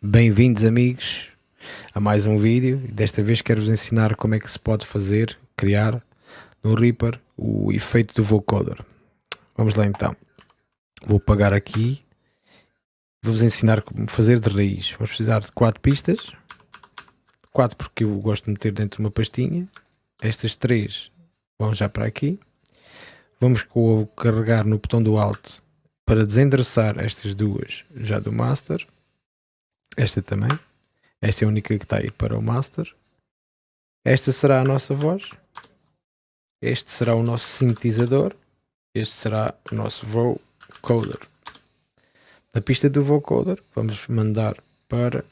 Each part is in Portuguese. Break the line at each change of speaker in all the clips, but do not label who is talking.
Bem-vindos amigos a mais um vídeo desta vez quero-vos ensinar como é que se pode fazer, criar no Reaper o efeito do vocoder. Vamos lá então. Vou pagar aqui. Vou-vos ensinar como fazer de raiz. Vamos precisar de quatro pistas. Quatro porque eu gosto de meter dentro de uma pastinha. Estas três vão já para aqui. Vamos carregar no botão do Alt para desendereçar estas duas já do Master esta também. Esta é a única que está a ir para o master. Esta será a nossa voz. Este será o nosso sintetizador. Este será o nosso vocoder. Na pista do vocoder, vamos mandar para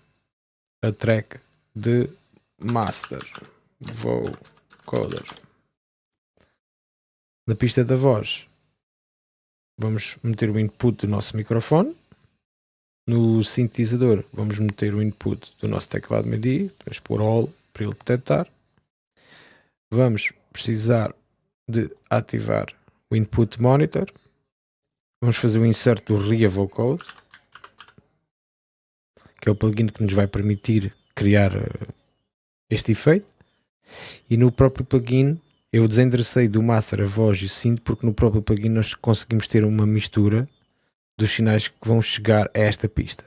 a track de master. Vocoder. Na pista da voz, vamos meter o input do nosso microfone. No sintetizador vamos meter o input do nosso teclado MIDI, vamos pôr all para ele detectar. Vamos precisar de ativar o input monitor. Vamos fazer o insert do RIA Vocode, que é o plugin que nos vai permitir criar eh, este efeito. E no próprio plugin eu desenderecei do master a voz e o synth porque no próprio plugin nós conseguimos ter uma mistura dos sinais que vão chegar a esta pista.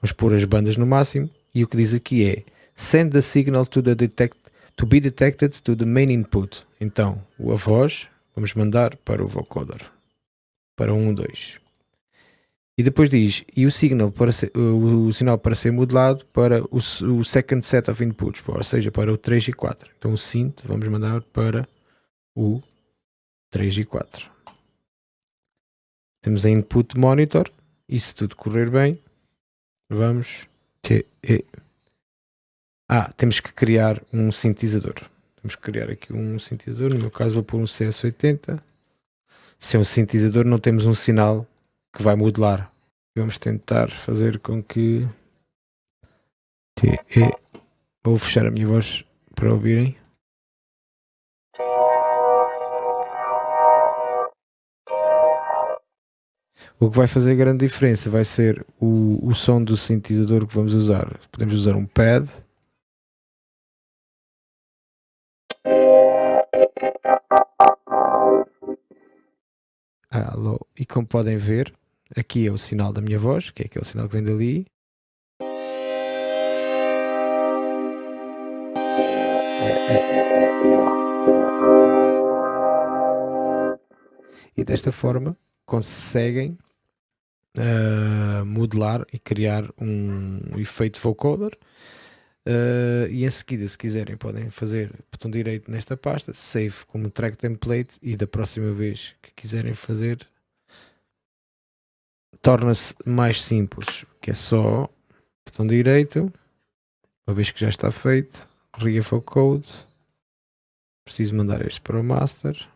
Vamos pôr as bandas no máximo e o que diz aqui é Send the signal to, the detect, to be detected to the main input. Então, a voz vamos mandar para o vocoder, para 1, 2. E depois diz, e o, signal para ser, o, o sinal para ser modelado para o, o, second set of inputs, ou seja, para o 3 e 4. Então o synth vamos mandar para o 3 e 4. Temos a input monitor e se tudo correr bem, vamos ter... Ah, temos que criar um sintetizador. Temos que criar aqui um sintetizador, no meu caso vou pôr um CS80. Se é um sintetizador não temos um sinal que vai modelar. Vamos tentar fazer com que... Vou fechar a minha voz para ouvirem. O que vai fazer grande diferença vai ser o, o som do sintetizador que vamos usar. Podemos usar um pad. Alô. E como podem ver, aqui é o sinal da minha voz, que é aquele sinal que vem dali. E desta forma conseguem uh, modelar e criar um efeito vocoder. Uh, e em seguida, se quiserem, podem fazer botão direito nesta pasta, save como track template e da próxima vez que quiserem fazer torna-se mais simples, que é só botão direito, uma vez que já está feito, code preciso mandar este para o master,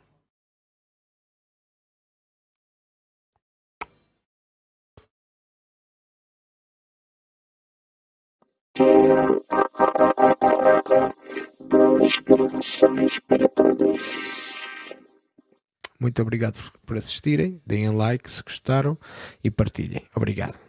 Muito obrigado por assistirem, deem like se gostaram e partilhem. Obrigado.